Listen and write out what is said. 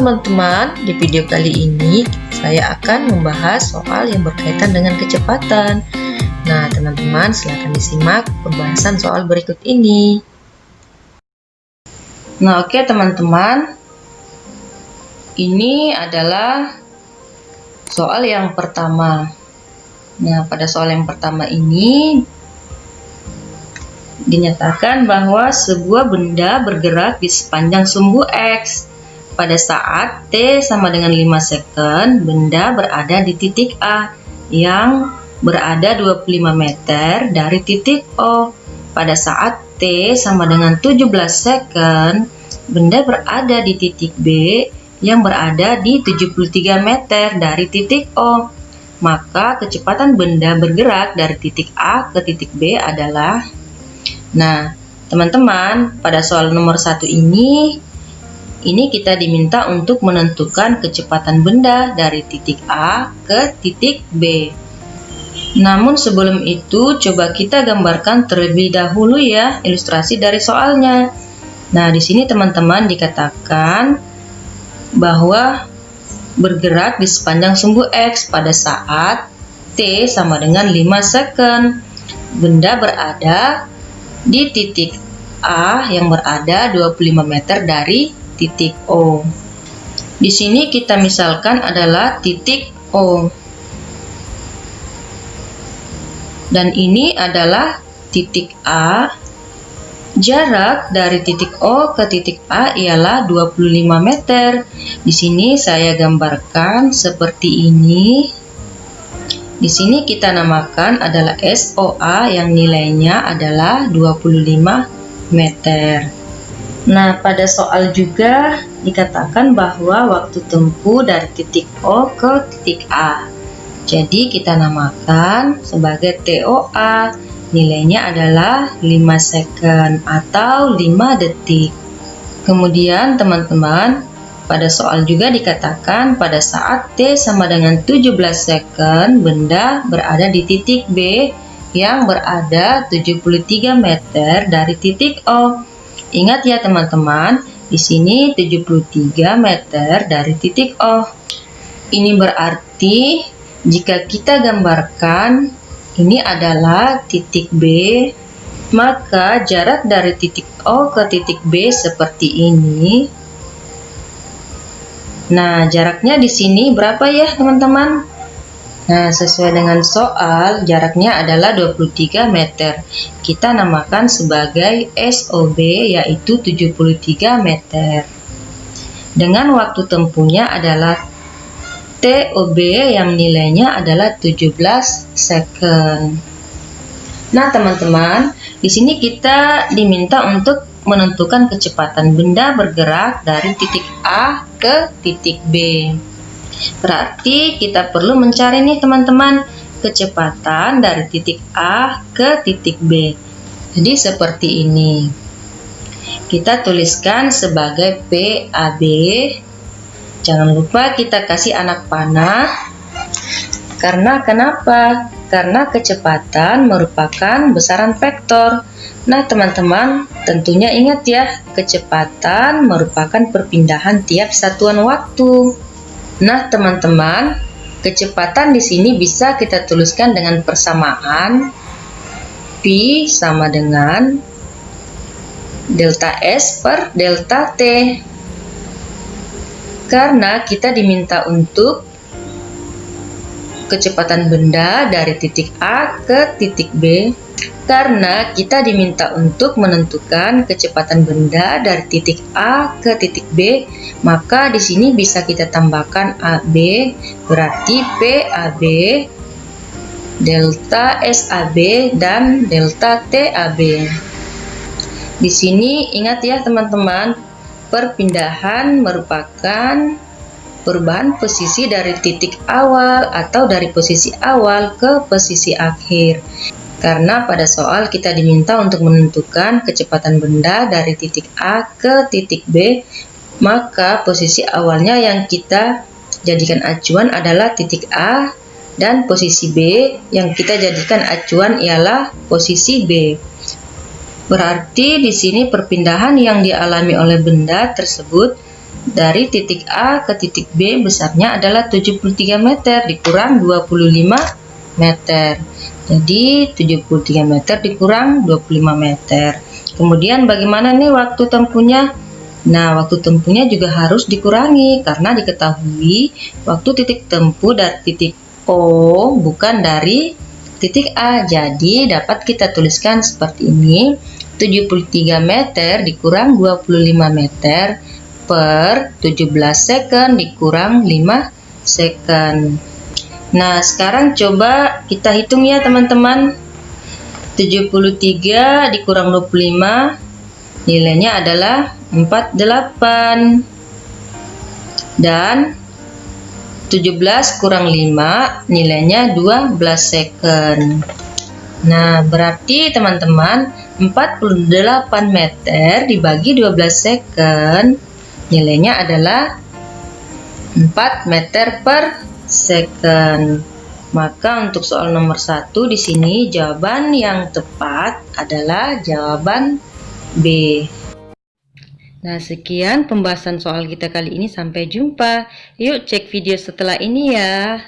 teman-teman, di video kali ini saya akan membahas soal yang berkaitan dengan kecepatan. Nah teman-teman silahkan disimak pembahasan soal berikut ini. Nah oke teman-teman, ini adalah soal yang pertama. Nah pada soal yang pertama ini dinyatakan bahwa sebuah benda bergerak di sepanjang sumbu X pada saat T sama dengan 5 second, benda berada di titik A yang berada 25 meter dari titik O. Pada saat T sama dengan 17 second, benda berada di titik B yang berada di 73 meter dari titik O. Maka kecepatan benda bergerak dari titik A ke titik B adalah Nah, teman-teman, pada soal nomor satu ini ini kita diminta untuk menentukan kecepatan benda dari titik A ke titik B. Namun sebelum itu, coba kita gambarkan terlebih dahulu ya ilustrasi dari soalnya. Nah, di sini teman-teman dikatakan bahwa bergerak di sepanjang sumbu X pada saat T sama dengan 5 second. Benda berada di titik A yang berada 25 meter dari titik O. Di sini kita misalkan adalah titik O. Dan ini adalah titik A. Jarak dari titik O ke titik A ialah 25 meter. Di sini saya gambarkan seperti ini. Di sini kita namakan adalah SOA yang nilainya adalah 25 meter. Nah, pada soal juga dikatakan bahwa waktu tempuh dari titik O ke titik A. Jadi kita namakan sebagai TOA. Nilainya adalah 5 second atau 5 detik. Kemudian teman-teman, pada soal juga dikatakan pada saat T sama dengan 17 second, benda berada di titik B yang berada 73 meter dari titik O. Ingat ya teman-teman, di sini 73 meter dari titik O. Ini berarti jika kita gambarkan ini adalah titik B, maka jarak dari titik O ke titik B seperti ini. Nah, jaraknya di sini berapa ya teman-teman? Nah, sesuai dengan soal, jaraknya adalah 23 meter. Kita namakan sebagai SOB, yaitu 73 meter. Dengan waktu tempuhnya adalah TOB yang nilainya adalah 17 second. Nah, teman-teman, di sini kita diminta untuk menentukan kecepatan benda bergerak dari titik A ke titik B. Berarti kita perlu mencari nih teman-teman kecepatan dari titik A ke titik B. Jadi seperti ini. Kita tuliskan sebagai PAB. Jangan lupa kita kasih anak panah. Karena kenapa? Karena kecepatan merupakan besaran vektor. Nah, teman-teman, tentunya ingat ya, kecepatan merupakan perpindahan tiap satuan waktu. Nah, teman-teman, kecepatan di sini bisa kita tuliskan dengan persamaan P sama dengan delta S per delta T. Karena kita diminta untuk kecepatan benda dari titik A ke titik B karena kita diminta untuk menentukan kecepatan benda dari titik A ke titik B, maka di sini bisa kita tambahkan AB berarti PAB, delta SAB dan delta TAB. Di sini ingat ya teman-teman, perpindahan merupakan perubahan posisi dari titik awal atau dari posisi awal ke posisi akhir karena pada soal kita diminta untuk menentukan kecepatan benda dari titik A ke titik B, maka posisi awalnya yang kita jadikan acuan adalah titik A dan posisi B yang kita jadikan acuan ialah posisi B. Berarti di sini perpindahan yang dialami oleh benda tersebut dari titik A ke titik B besarnya adalah 73 meter dikurang 25 meter. Jadi 73 meter dikurang 25 meter. Kemudian bagaimana nih waktu tempuhnya? Nah, waktu tempuhnya juga harus dikurangi karena diketahui waktu titik tempuh dari titik O bukan dari titik A. Jadi dapat kita tuliskan seperti ini. 73 meter dikurang 25 meter per 17 second dikurang 5 second. Nah, sekarang coba kita hitung ya teman-teman. 73 dikurang 25 nilainya adalah 48 dan 17 kurang 5 nilainya 12 second nah berarti teman-teman 48 meter dibagi 12 second nilainya adalah 4 meter per second maka untuk soal nomor satu di sini jawaban yang tepat adalah jawaban B. Nah, sekian pembahasan soal kita kali ini. Sampai jumpa. Yuk cek video setelah ini ya.